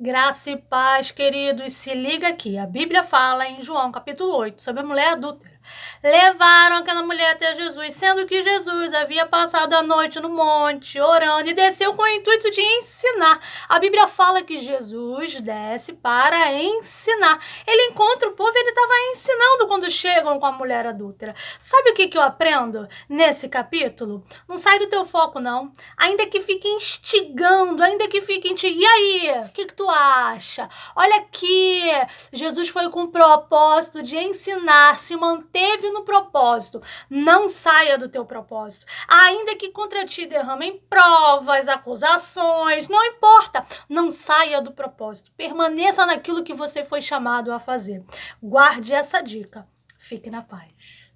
Graça e paz, queridos, se liga aqui. A Bíblia fala em João capítulo 8 sobre a mulher adúltera levaram aquela mulher até Jesus, sendo que Jesus havia passado a noite no monte, orando, e desceu com o intuito de ensinar. A Bíblia fala que Jesus desce para ensinar. Ele encontra o povo e ele estava ensinando quando chegam com a mulher adúltera. Sabe o que, que eu aprendo nesse capítulo? Não sai do teu foco, não. Ainda que fique instigando, ainda que fique instigando. E aí, o que, que tu acha? Olha aqui, Jesus foi com o propósito de ensinar, se manter esteve no propósito, não saia do teu propósito. Ainda que contra ti derramem provas, acusações, não importa, não saia do propósito. Permaneça naquilo que você foi chamado a fazer. Guarde essa dica. Fique na paz.